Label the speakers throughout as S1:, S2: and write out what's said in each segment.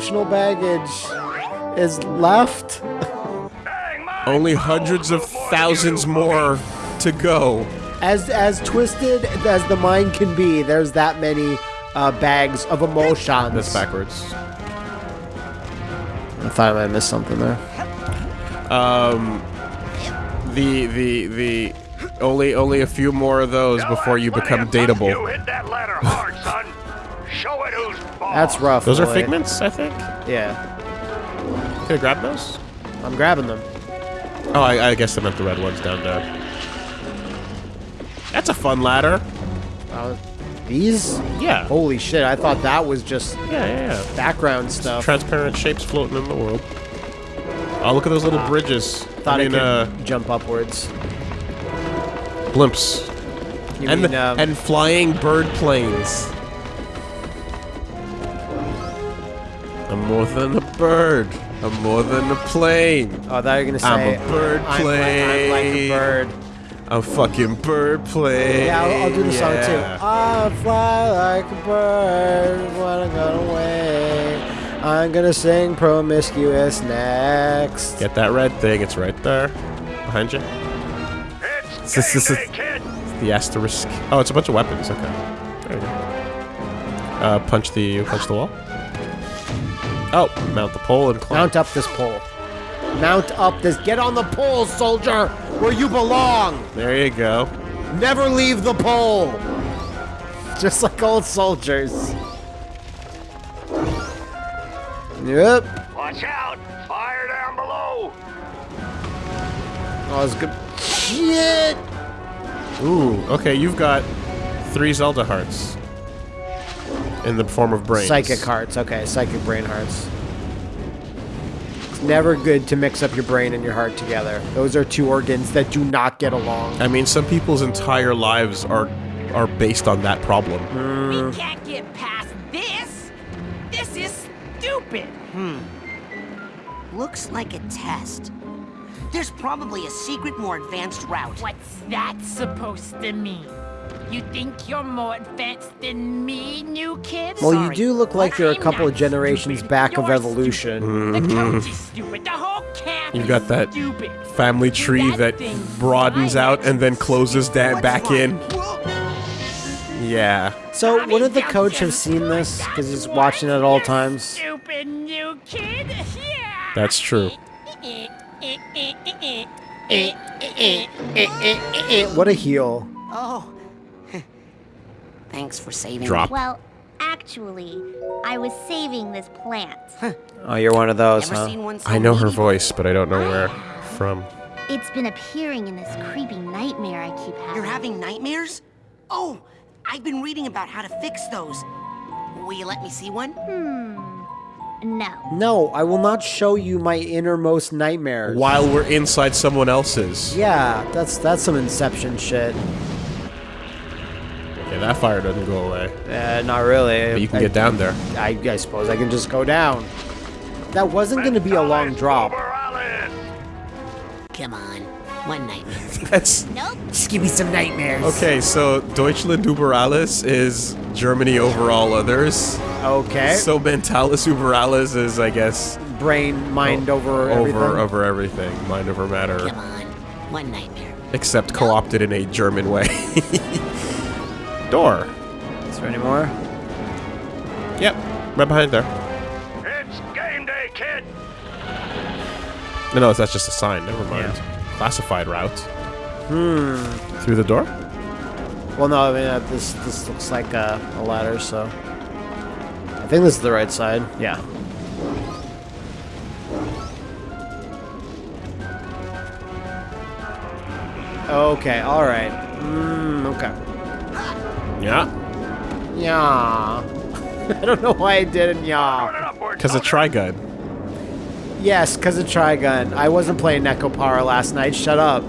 S1: My emotional baggage is left.
S2: Only hundreds of thousands more to go.
S1: As as twisted as the mind can be, there's that many uh, bags of emotions.
S2: That's backwards.
S1: I thought I might missed something there.
S2: Um, the the the only only a few more of those before you become
S3: You
S2: dateable.
S3: hit that ladder hard, son.
S1: That's rough.
S2: Those are figments, I think.
S1: Yeah,
S2: Can I grab those?
S1: I'm grabbing them.
S2: Oh, I, I guess I meant the red ones down there. That's a fun ladder.
S1: Uh, these?
S2: Yeah.
S1: Holy shit! I thought that was just
S2: Yeah, yeah, yeah.
S1: background stuff.
S2: Transparent shapes floating in the world. Oh, look at those little bridges.
S1: Thought
S2: I mean,
S1: could
S2: uh,
S1: jump upwards.
S2: blimps.
S1: You
S2: and
S1: mean, um,
S2: and flying bird planes. More than a bird. I'm more than a plane.
S1: oh, I thought you were gonna say
S2: I'm a bird
S1: I'm like, I'm like a bird.
S2: I'm fucking bird plane.
S1: Yeah, I'll, I'll do the song too. I fly like a bird when I got away. I'm gonna sing promiscuous next.
S2: Get that red thing. It's right there. Behind you.
S3: It's
S2: This is-
S3: game
S2: this is-
S3: day, kid.
S2: The asterisk. Oh, it's a bunch of weapons. Okay. There you go. Uh, punch the punch the wall. Oh, mount the pole and climb.
S1: Mount up this pole. Mount up this. Get on the pole, soldier, where you belong.
S2: There you go.
S1: Never leave the pole. Just like old soldiers. Yep.
S3: Watch out. Fire down below.
S1: Oh, it's good. Shit.
S2: Ooh. Okay, you've got three Zelda hearts in the form of brains.
S1: Psychic hearts. Okay, psychic brain hearts. It's never good to mix up your brain and your heart together. Those are two organs that do not get along.
S2: I mean, some people's entire lives are are based on that problem.
S4: We can't get past this. This is stupid. Hmm.
S5: Looks like a test. There's probably a secret, more advanced route.
S4: What's that supposed to mean? You think you're more advanced than me, new kid?
S1: Well, you do look like you're a
S4: I'm
S1: couple of generations
S4: stupid.
S1: back of
S4: You're
S1: evolution.
S4: The mm-hmm. coach is stupid. The whole camp
S2: You've got that
S4: stupid.
S2: Family tree that
S4: That
S2: broadens out and then closes
S5: that
S2: back
S5: wrong?
S2: in. Yeah.
S1: So, wouldn't the coach have seen this? Because he's watching it at all times.
S4: Stupid new kid. Yeah.
S2: That's true.
S1: What a heel.
S5: Oh. Thanks for saving
S2: Drop.
S5: me.
S6: Well, actually, I was saving this plant.
S1: Oh, you're one of those,
S5: Never
S1: huh?
S5: seen one so
S2: I know her voice, but I don't know where from.
S6: It's been appearing in this creepy nightmare I keep having.
S5: You're having nightmares? Oh, I've been reading about how to fix those. Will you let me see one? Hmm.
S6: No.
S1: No, I will not show you my innermost nightmares.
S2: While we're inside someone else's.
S1: Yeah, that's that's some Inception shit.
S2: Okay, that fire doesn't go away.
S1: Uh, not really.
S2: But you can
S1: I,
S2: get down there.
S1: I, I suppose I can just go down. That wasn't going to be a long drop.
S3: Uber Allen.
S5: Come on. One nightmare.
S2: That's
S6: Nope.
S1: Just give me some nightmares.
S2: okay. So Deutschland über alles is Germany over all others.
S1: Okay.
S2: So Mentalis über alles is, I guess,
S1: Brain, mind over everything.
S2: over over everything, mind over matter,
S5: Come on. One nightmare.
S2: except co-opted in a German way. Door.
S1: Is there any more?
S2: Yep, right behind there.
S3: It's game day, kid.
S2: No, no, that's just a sign. Never mind. Classified route. Hmm. Through the door?
S1: Well, no, I mean, uh, this this looks like a, a ladder, so. I think this is the right side. Yeah. Okay, alright. Mm, okay.
S2: Yeah.
S1: Yeah. I don't know why I did it, yeah.
S3: Turn it upward,
S2: Because a
S3: soldier.
S2: Trigun.
S1: Yes, because of Trigun. I wasn't playing Nekopara last night. Shut up.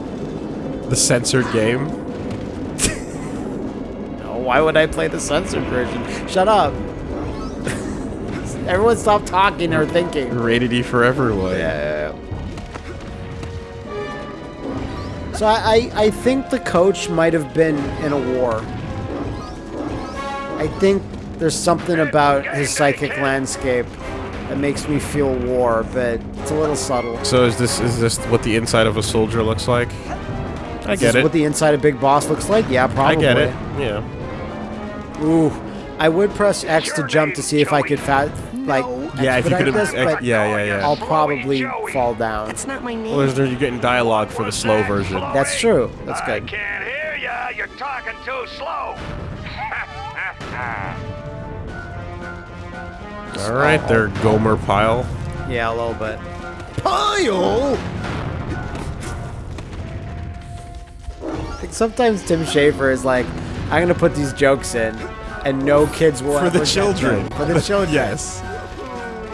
S2: The censored game.
S1: No, why would I play the censored version? Shut up. Everyone stop talking or thinking.
S2: Rated E for everyone.
S1: Yeah. So I, I, I think the coach might have been in a war. I think there's something about his psychic landscape that makes me feel war, but it's a little subtle.
S2: So is this is this what the inside of a soldier looks like? I
S1: Is
S2: get
S1: this
S2: it.
S1: what the inside of Big Boss looks like? Yeah, probably.
S2: I
S1: probably.
S2: get it. Yeah.
S1: Ooh, I would press X to jump to see if I could fat like
S2: Yeah, if you could
S1: this,
S2: have.
S1: but
S2: Yeah, yeah, yeah.
S1: I'll probably
S3: Joey.
S1: fall down.
S5: That's not my name.
S2: Well, there's, you're getting dialogue for the slow version.
S1: That's true. That's good.
S3: I can't hear ya. You're talking too slow.
S2: All right, there, Gomer Pyle.
S1: Yeah, a little bit. Pyle. Sometimes Tim Schafer is like, I'm gonna put these jokes in, and no kids will
S2: For
S1: ever
S2: the children.
S1: them. For the children.
S2: yes.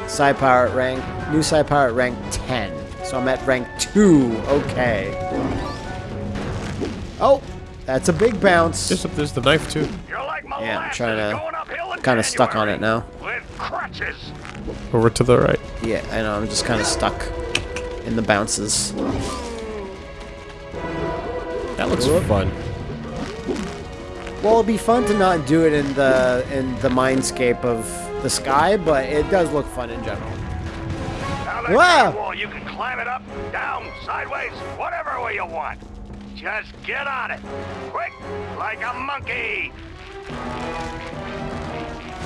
S1: Psi Power rank, new Psi Power rank 10. So I'm at rank 2. Okay. Oh, that's a big bounce.
S2: There's, there's the knife too.
S3: You're like
S1: Yeah, I'm trying to-
S3: going uphill in
S1: kinda stuck on it now.
S3: With.
S2: Over to the right.
S1: Yeah, I know. I'm just kind of stuck in the bounces.
S2: That looks fun.
S1: Well, it'd be fun to not do it in the in the mindscape of the sky, but it does look fun in general. Wow.
S3: wall, you can climb it up, down, sideways, whatever way you want. Just get on it. Quick, like a monkey.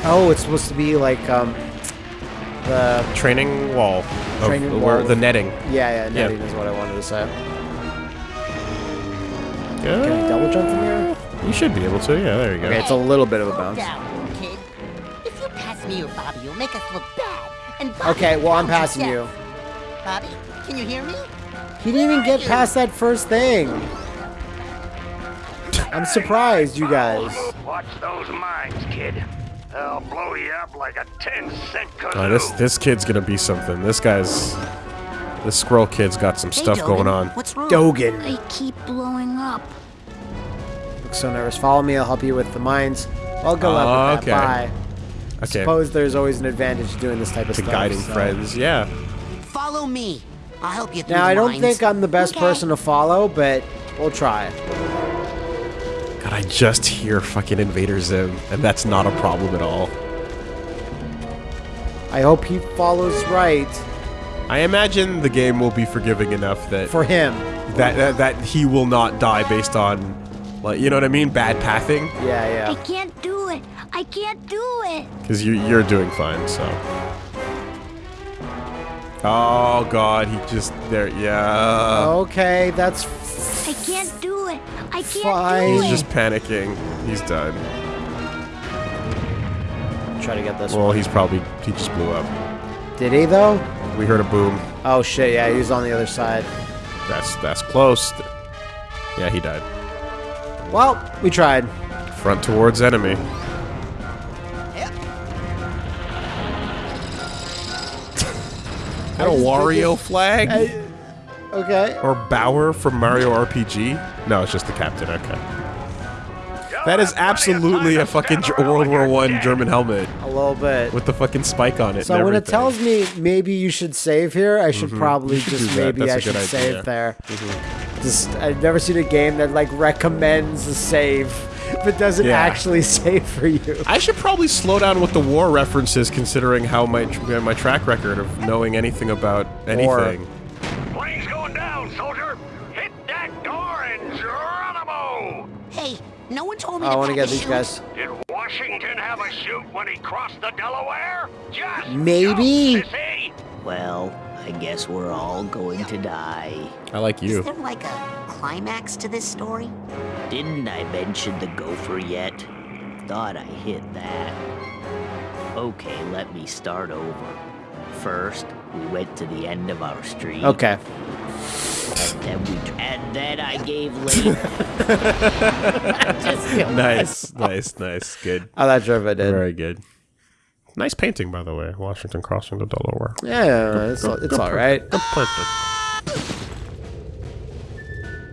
S1: Oh, it's supposed to be like um the
S2: Training wall.
S1: Training
S2: where
S1: wall.
S2: the netting.
S1: yeah yeah netting is what I wanted to say.
S2: Yeah.
S1: Can I double jump from here?
S2: You should be able to. Yeah, there you go.
S1: Okay, it's a little bit of a bounce.
S7: down, kid. If you pass me or Bobby, you'll make us look bad. And Bobby
S1: Okay, well I'm passing you.
S7: Bobby, can you hear me?
S1: He didn't even get past that first thing. I'm surprised, you guys.
S3: Watch those mines, kid. They'll blow you up like a 10 cent kazoo.
S2: Oh, this this kid's gonna be something. This guy's this squirrel kid's got some
S5: Hey,
S2: stuff
S5: Dogen,
S2: going on.
S5: What's wrong?
S1: Dogen.
S6: I keep blowing up.
S1: Look so nervous. Follow me. I'll help you with the mines. I'll go up with that.
S2: okay.
S1: Bye.
S2: Okay,
S1: Suppose there's always an advantage to doing this type of
S2: to
S1: stuff.
S2: guiding
S1: so.
S2: friends. Yeah.
S5: Follow me. I'll help you through
S1: Now
S5: the
S1: I don't
S5: lines.
S1: think I'm the best
S5: Okay.
S1: person to follow, but we'll try.
S2: God, I just hear fucking Invader Zim, and that's not a problem at all.
S1: I hope he follows right
S2: I imagine the game will be forgiving enough that
S1: for him.
S2: that, that that he will not die based on, like, you know what I mean, bad pathing.
S1: Yeah, yeah.
S6: I can't do it. I can't do it.
S2: Because you you're doing fine. So. Oh God, he just there. Yeah.
S1: Okay, that's
S6: I can't do it. I can't
S1: Fine.
S6: do
S2: He's just panicking. He's done.
S1: try to get this
S2: Well,
S1: one.
S2: he's probably he just blew up.
S1: Did he though?
S2: We heard a boom.
S1: Oh shit! Yeah, he was on the other side.
S2: That's that's close. Yeah, he died.
S1: Well, we tried.
S2: Front towards enemy. Got a Wario flag?
S1: Okay.
S2: Or Bowyer from Mario RPG? No, it's just the captain. Okay. That is absolutely a fucking World War One German helmet
S1: A little bit.
S2: with the fucking spike on it.
S1: So
S2: and
S1: when it
S2: everything.
S1: Tells me maybe you should save here, I should probably
S2: You should
S1: just
S2: that.
S1: maybe
S2: That's
S1: I
S2: a
S1: should
S2: good
S1: save there.
S2: Mm-hmm.
S1: Just I've never seen a game that like recommends a save, but doesn't
S2: Yeah.
S1: actually save for you.
S2: I should probably slow down with the war references, considering how my my track record of knowing anything about anything.
S3: Plane's
S5: no one told me
S1: I
S5: to
S1: want to get these
S5: chute.
S1: guys.
S3: Did Washington have a shoot when he crossed the Delaware? Just
S1: Maybe.
S8: Well, I guess we're all going to die.
S2: I like you.
S5: Is
S2: you.
S5: there like a climax to this story?
S8: Didn't I mention the gopher yet? Thought I hit that. Okay, let me start over. First, we went to the end of our street.
S1: Okay.
S8: And then we and then I gave later.
S1: Just kill
S2: Nice, nice, nice. Good.
S1: I'm not sure if I did.
S2: Very good. Nice painting, by the way. Washington crossing the Delaware.
S1: Yeah, it's, it's all right.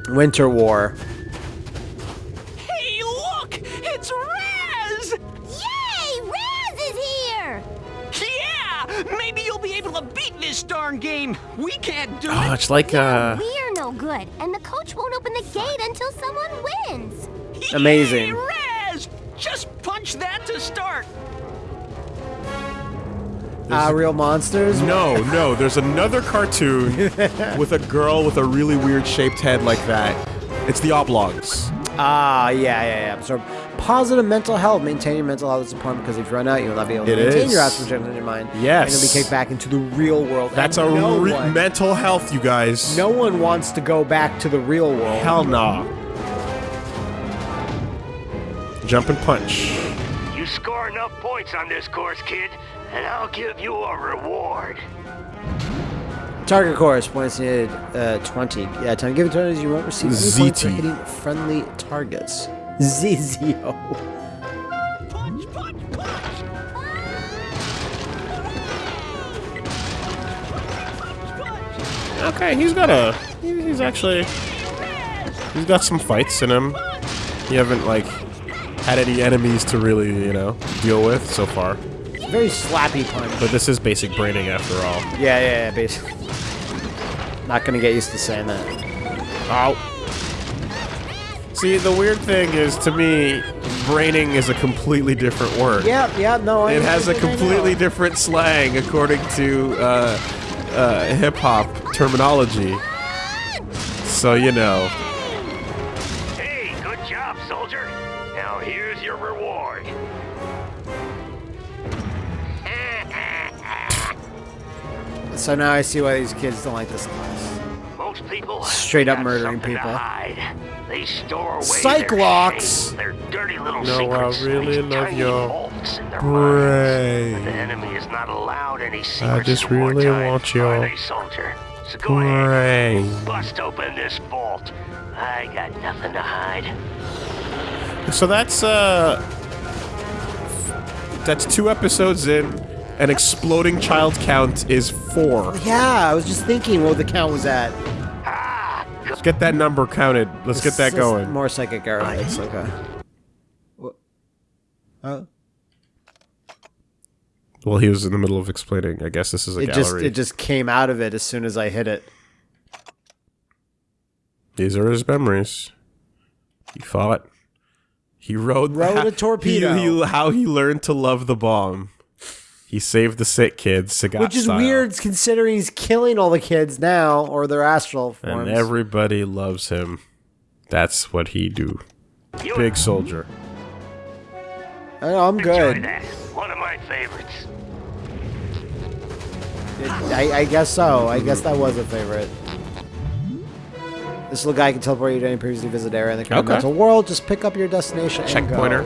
S1: Winter War.
S7: Hey, look! It's Raz!
S6: Yay! Raz is here!
S7: Yeah! Maybe you'll be able to beat this darn game. We can't do
S2: Oh,
S7: it.
S2: it's like uh,
S6: We're no good, and the coach won't open the gate until someone wins.
S1: Amazing.
S7: Yay, Raz! Just punch that to start.
S1: Ah, real monsters.
S2: No, no. There's another cartoon with a girl with a really weird shaped head like that. It's the Oblongs.
S1: Ah, yeah, yeah, yeah. So, positive mental health. Maintain your mental health is important because if you run out, you will not be able to
S2: It
S1: maintain
S2: is.
S1: your astral in your mind.
S2: Yes.
S1: And you'll be kicked back into the real world.
S2: That's
S1: And
S2: a
S1: no
S2: re-
S1: one,
S2: mental health, you guys.
S1: No one wants to go back to the real world.
S2: Hell nah. Jump and punch.
S3: You score enough points on this course, kid, and I'll give you a reward.
S1: Target course points needed uh, 20. Yeah, time given turns, you won't receive any points for hitting friendly targets. ZZO.
S7: Punch, punch, punch!
S2: Okay, he's got a. He's actually. He's got some fights in him. You haven't, like, had any enemies to really, you know, deal with so far.
S1: Very slappy punch.
S2: But this is basic braining after all.
S1: Yeah, yeah, yeah, basically. Not gonna get used to saying that.
S2: Ow. See, the weird thing is, to me, braining is a completely different word.
S1: Yeah, yeah, no. I
S2: It has a
S1: I think I know.
S2: completely different slang according to uh, uh, hip hop terminology. So, you know.
S1: So now I see why these kids don't like this class.
S3: Most people
S1: Straight up murdering people.
S3: They store away
S1: Cyclops!
S3: their, shame, their dirty little
S2: No, I
S3: secrets. in
S2: really love
S3: tiny
S2: your
S3: vaults in their minds. The
S2: brain.
S3: enemy is not allowed any secrets.
S2: just really
S3: wartime,
S2: want your
S3: are they, soldier? So go ahead,
S2: Brain.
S3: bust open this vault. I got nothing to hide.
S2: So that's uh that's two episodes in. An exploding child count is four.
S1: Yeah, I was just thinking what the count was at.
S2: Let's get that number counted. Let's get that going.
S1: More psychic arrowheads, okay. What? Oh.
S2: Well, he was in the middle of explaining. I guess this is a
S1: It just
S2: gallery.
S1: it just came out of it as soon as I hit it.
S2: These are his memories. He fought. He rode
S1: Rode a torpedo.
S2: He, he- how he learned to love the bomb. He saved the sick kids, Sagat
S1: Which is
S2: style.
S1: weird considering he's killing all the kids now, or their astral forms.
S2: And everybody loves him. That's what he do.
S3: you
S2: Big soldier.
S1: I know, I'm
S3: enjoy
S1: good.
S3: that. One of my favorites.
S1: I, I guess so. I guess that was a favorite. This little guy can teleport you to any previously visited area in the current
S2: Okay.
S1: mental world. Just pick up your destination and go.
S2: Checkpointer.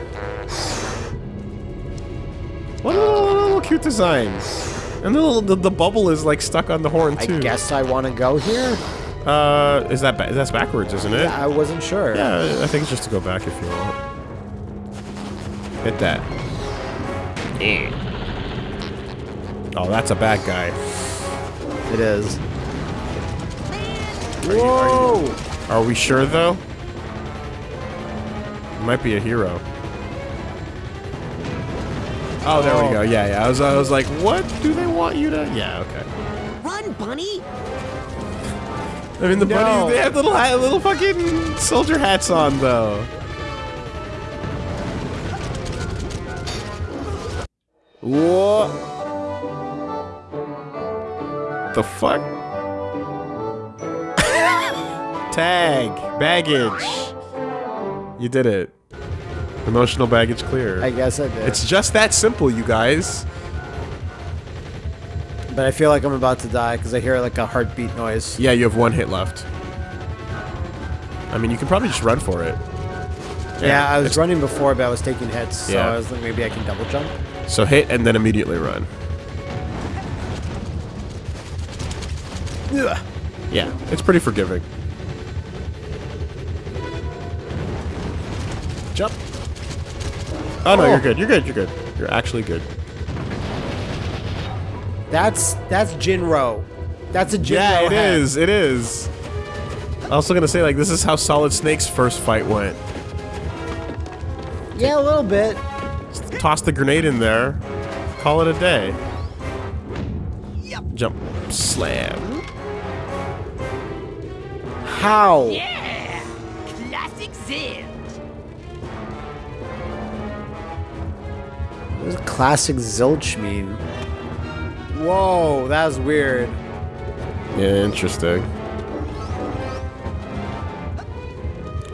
S2: What a little, little cute designs. And the, little, the, the bubble is like stuck on the horn too.
S1: I guess I want to go here.
S2: Uh, is that ba- that's backwards, isn't it?
S1: I wasn't sure.
S2: Yeah, I think it's just to go back if you want. Hit that. Oh, that's a bad guy.
S1: It is. Whoa!
S2: Are we sure though? Might be a hero. Oh, there
S1: Oh.
S2: we go. Oh. Yeah, yeah. I was, I was like, what do they want you to? Yeah, okay.
S5: Run, bunny!
S2: I mean, the
S1: No.
S2: bunnies, they have little, hat, little fucking soldier hats on, though.
S1: Whoa!
S2: The fuck? Tag. Baggage. You did it. Emotional baggage clear.
S1: I guess I did.
S2: it's just that simple, you guys.
S1: but I feel like I'm about to die because I hear like a heartbeat noise.
S2: Yeah, you have one hit left. I mean, you can probably just run for it.
S1: Yeah, I was running before, but I was taking hits, so
S2: Yeah.
S1: I was like, maybe I can double jump.
S2: So hit and then immediately run.
S1: Ugh.
S2: Yeah, it's pretty forgiving. Jump. Oh no,
S1: Oh.
S2: you're good. You're good. You're good. You're actually good.
S1: That's that's Jin-Roh. That's a Jin-Roh.
S2: Yeah, it
S1: hat.
S2: is. It is. I was also gonna say like this is how Solid Snake's first fight went.
S1: Yeah, a little bit.
S2: Just toss the grenade in there. Call it a day. Yep. Jump. Slam.
S1: How?
S4: Yeah! Classic Zen!
S1: Classic zilch mean? Whoa, that was weird.
S2: Yeah, interesting.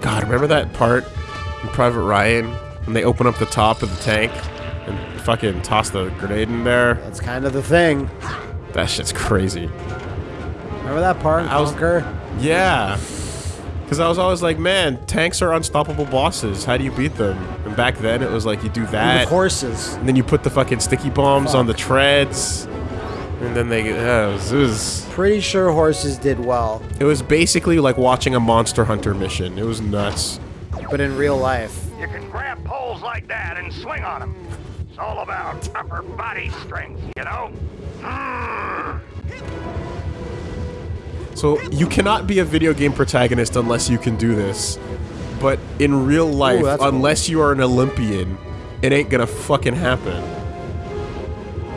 S2: God, remember that part in Private Ryan when they open up the top of the tank and fucking toss the grenade in there?
S1: That's kind of the thing.
S2: That shit's crazy.
S1: Remember that part in
S2: I was-? Yeah. Because I was always like, man, tanks are unstoppable bosses. How do you beat them? And back then, it was like you do that,
S1: With horses.
S2: and then you put the fucking sticky bombs on the treads, and then they. Yeah, it was, it was
S1: Pretty sure horses did well,
S2: it was basically like watching a Monster Hunter mission. It was nuts.
S1: but in real life.
S3: You can grab poles like that and swing on them. It's all about upper body strength, you know? Mm.
S2: So you cannot be a video game protagonist unless you can do this. But in real life,
S1: that's cool.
S2: unless you are an Olympian, it ain't gonna fucking happen.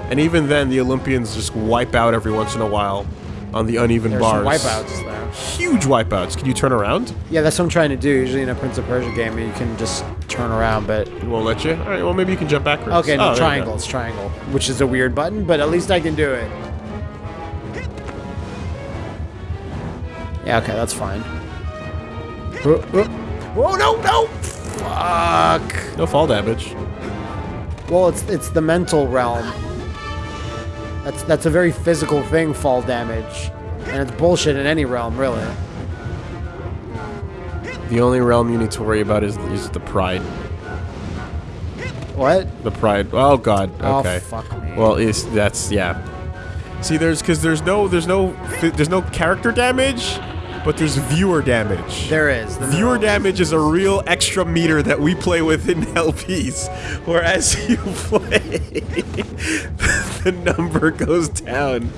S2: And even then, the Olympians just wipe out every once in a while on the uneven
S1: There's
S2: bars.
S1: wipeouts there.
S2: Huge wipeouts. Can you turn around?
S1: Yeah, that's what I'm trying to do. Usually in a Prince of Persia game, you can just turn around, but
S2: It won't let you? Alright, well maybe you can jump backwards.
S1: okay,
S2: Oh,
S1: no
S2: there you
S1: triangle. It's triangle, which is a weird button, but at least I can do it. Yeah, okay, that's fine. Oh, oh. Oh, no, no! Fuck.
S2: No fall damage.
S1: Well, it's it's the mental realm. That's that's a very physical thing, fall damage, and it's bullshit in any realm, really.
S2: The only realm you need to worry about is, is the pride.
S1: What?
S2: The pride. Oh god. Okay.
S1: Oh,
S2: Okay.
S1: fuck me.
S2: Well, is that's yeah. See, there's because there's no there's no there's no character damage, but there's viewer damage.
S1: There is. The
S2: Viewer damage is a real extra meter that we play with in LPs, whereas you play, the number goes down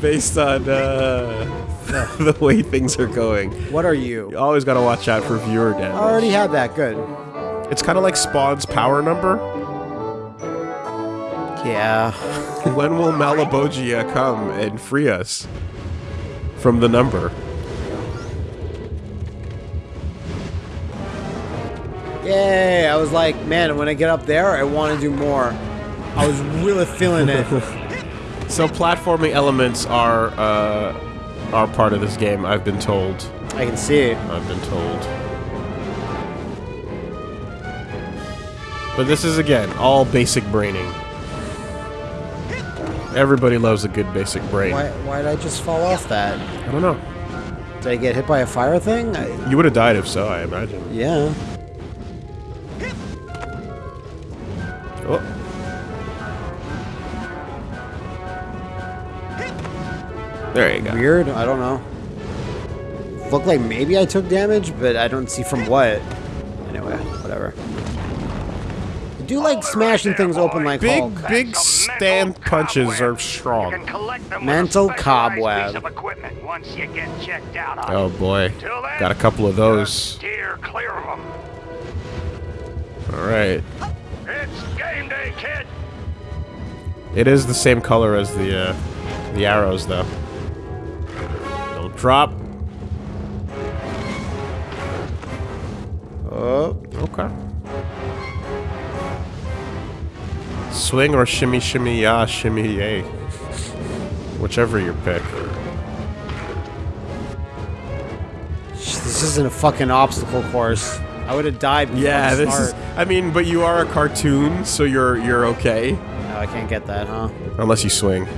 S2: based on uh, the way things are going.
S1: What are
S2: You
S1: you?
S2: always gotta watch out for viewer damage.
S1: I already had that. Good.
S2: It's kind of like Spawn's power number.
S1: Yeah.
S2: When will Malebolgia come and free us from the number?
S1: Yay! I was like, man, when I get up there, I want to do more. I was really feeling it.
S2: So platforming elements are uh, are part of this game. I've been told.
S1: I can see it.
S2: I've been told. But this is again all basic braining. Everybody loves a good basic brain.
S1: Why, why did I just fall off that?
S2: I don't know.
S1: Did I get hit by a fire thing? I,
S2: You would have died if so, I imagine.
S1: yeah.
S2: There you go.
S1: Weird. I don't know. Looked like maybe I took damage, but I don't see from what. Anyway, whatever. I do like smashing things open like
S2: Big,
S1: Hulk.
S2: big
S3: Some
S2: stand punches
S3: cobweb.
S2: are strong.
S3: can collect them
S1: Mental
S3: with a specialized
S1: cobweb.
S3: piece of equipment once you get checked out
S2: Oh boy.
S3: Then,
S2: Got a couple of those.
S3: Clear of them.
S2: Alright.
S3: It's game day, kid.
S2: It is the same color as the uh, the arrows, though. Don't drop.
S1: Oh,
S2: Okay. Swing or shimmy, shimmy, ya, shimmy, yay. Whichever you pick.
S1: this isn't a fucking obstacle course. I would have died
S2: Yeah,
S1: the
S2: this is. I mean, but you are a cartoon, so you're you're okay,
S1: No, I can't get that, huh?
S2: unless you swing.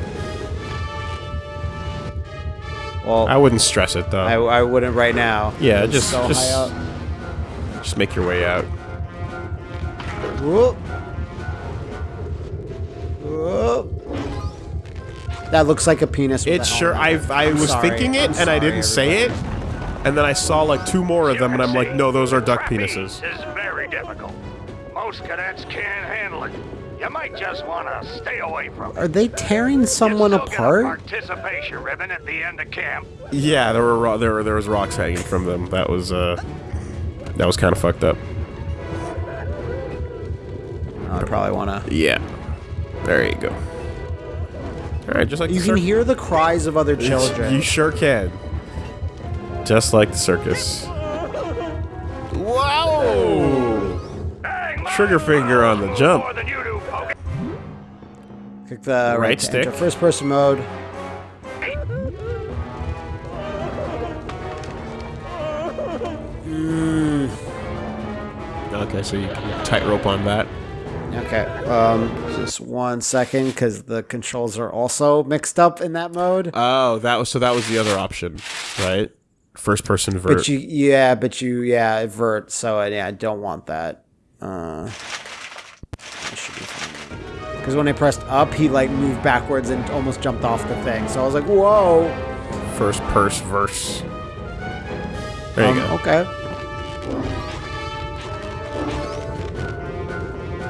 S1: Well,
S2: I wouldn't stress it though.
S1: I, I wouldn't right now.
S2: Yeah,
S1: It's
S2: just-
S1: so
S2: just-
S1: high up.
S2: Just make your way out.
S1: Whoop. Whoop. That looks like a penis. with
S2: It's sure. I've I was
S1: sorry.
S2: thinking it
S1: I'm
S2: and I didn't say it, and then I saw like two more of them, and I'm like, no, those are duck
S3: Trapeze
S2: penises.
S3: is very difficult. Most cadets can't handle it. You might just want to stay away from it.
S1: Are they tearing someone
S3: still get a
S1: apart?
S3: participation ribbon at the end of camp.
S2: Yeah, there were ro- there were, there was rocks hanging from them. That was uh, that was kind of fucked up.
S1: I probably wanna.
S2: Yeah, there you go. All right, just like
S1: You
S2: the
S1: can hear the cries of other children.
S2: You sure can. Just like the circus. Wow! Trigger finger on the jump.
S1: Click the right,
S2: Right stick.
S1: enter first person mode.
S2: Okay, so you can tightrope on that.
S1: Okay, um, just one second, because the controls are also mixed up in that mode.
S2: Oh, that was so that was the other option, right? First person vert.
S1: But you, yeah, but you, yeah, vert. So yeah, I don't want that. Uh, Because when I pressed up, he like moved backwards and almost jumped off the thing. So I was like, whoa.
S2: First purse verse. There you
S1: Um,
S2: go.
S1: Okay.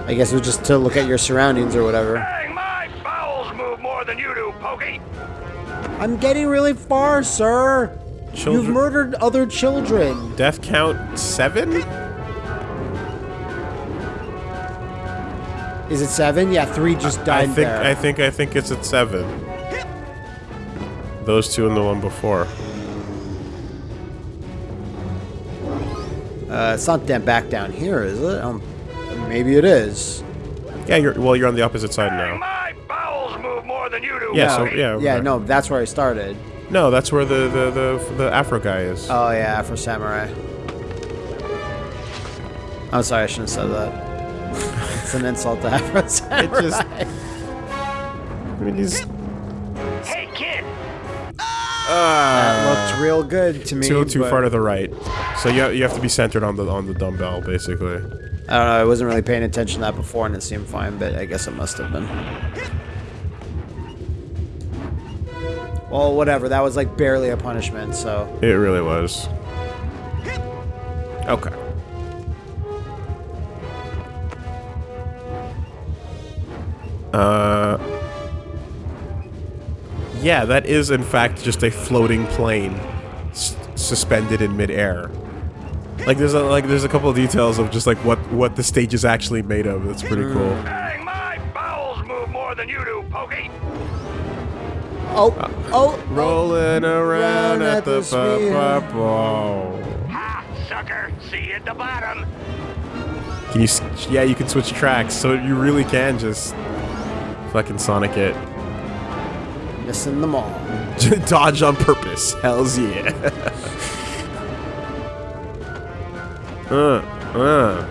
S1: I guess it was just to look at your surroundings or whatever.
S3: Dang, my bowels move more than you do, Pokey.
S1: I'm getting really far, sir.
S2: Children.
S1: You've murdered other children.
S2: Death count seven?
S1: Is it seven? Yeah, three just
S2: I
S1: died
S2: think
S1: there.
S2: I think I think it's at seven. Those two and the one before.
S1: Uh, it's not that back down here, is it? Um, maybe it is.
S2: Yeah, you're well. You're on the opposite side
S3: Dang,
S2: now.
S3: my bowels move more than you do,
S2: Yeah. So yeah.
S1: Yeah,
S2: there.
S1: no, that's where I started.
S2: No, that's where the the the, the Afro guy is.
S1: Oh yeah, Afro Samurai. I'm sorry, I shouldn't have said that. It's an insult to Afro Samurai.
S2: just- I mean, he's
S3: Hey, kid. Ah.
S1: that looked real good to me.
S2: too too
S1: but-
S2: far to the right. So you you have to be centered on the on the dumbbell basically.
S1: I don't know. I wasn't really paying attention to that before, and it seemed fine, but I guess it must have been. Well, whatever. That was like barely a punishment, so.
S2: It really was. Uh. Yeah, that is in fact just a floating plane s- suspended in midair. Like there's a like there's a couple of details of just like what what the stage is actually made of. That's pretty cool.
S3: Dang, my bowels move more than you do, Pokey.
S1: Oh, oh,
S2: Rolling around at the
S1: sphere.
S2: ball.
S3: Ha, sucker. See you at the bottom.
S2: Can you? Yeah, you can switch tracks, so you really can just fucking Sonic it.
S1: missing them all.
S2: Dodge on purpose. Hell's yeah. uh, uh.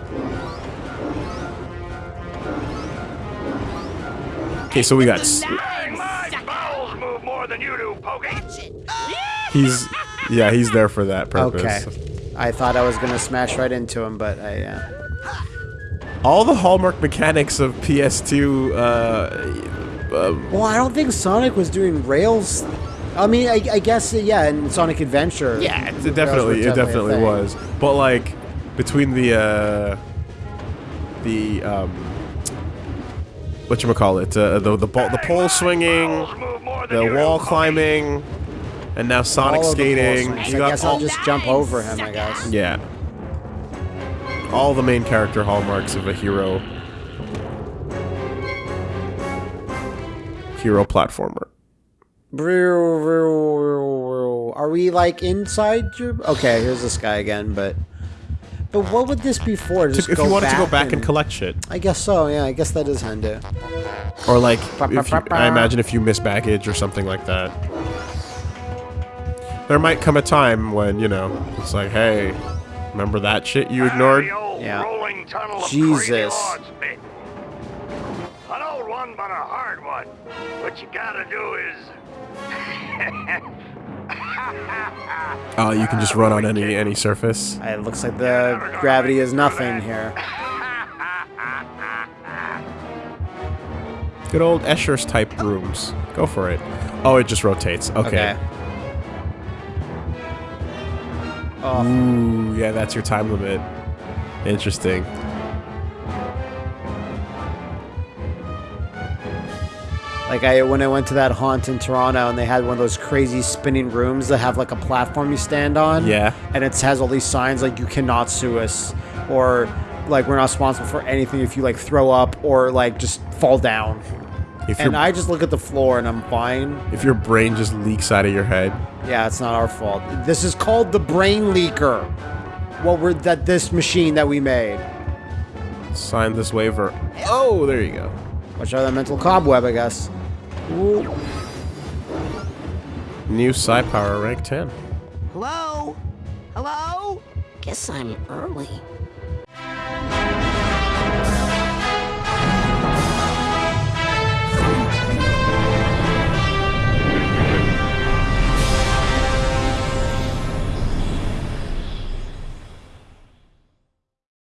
S2: Okay, so we got. s-
S3: Dang, my bowels move more than you do, Pokey.
S2: He's. Yeah, he's there for that purpose.
S1: Okay. I thought I was gonna smash right into him, but I. Uh,
S2: All the hallmark mechanics of PS2. Uh, uh,
S1: well, I don't think Sonic was doing rails. I mean, I, I guess yeah, in Sonic Adventure.
S2: Yeah, it definitely,
S1: were
S2: it definitely was. But like, between the uh, the um, what you call it, uh, the the ball, the pole swinging,
S3: Bowels move more than
S2: the wall climbing, and now Sonic
S1: All of the
S2: skating.
S1: balls.
S2: You
S1: I guess I'll just jump over him. I guess.
S2: yeah, all the main character hallmarks of a hero hero platformer.
S1: Are we like inside your? Okay, here's this guy again, but. But what would this be for? Just
S2: if
S1: go
S2: you wanted to go back
S1: and,
S2: and collect shit,
S1: I guess so. Yeah, I guess that is handy.
S2: or like, if you, I imagine if you miss baggage or something like that. There might come a time when you know it's like, hey, remember that shit you ignored?
S3: The
S1: Yeah.
S3: rolling tunnel
S1: Jesus.
S3: crazy odds bit. An old one, but a hard one. What you gotta do is.
S2: Oh, you can just run on any any surface.
S1: Uh, it looks like the gravity is nothing here.
S2: Good old Escher's type rooms. Go for it. Oh, it just rotates. Okay.
S1: Oh,
S2: Ooh, yeah, that's your time limit. Interesting.
S1: like I when I went to that haunt in Toronto and they had one of those crazy spinning rooms that have like a platform you stand on.
S2: Yeah.
S1: And it has all these signs like you cannot sue us or like we're not responsible for anything if you like throw up or like just fall down.
S2: If
S1: And I just look at the floor and I'm fine.
S2: if your brain just leaks out of your head,
S1: Yeah, it's not our fault. This is called the brain leaker. What we're that this machine that we made.
S2: sign this waiver. Oh, there you go.
S1: Watch out for that mental cobweb, I guess. Ooh.
S2: New Psi Power rank 10.
S5: Hello? Hello? Guess I'm early.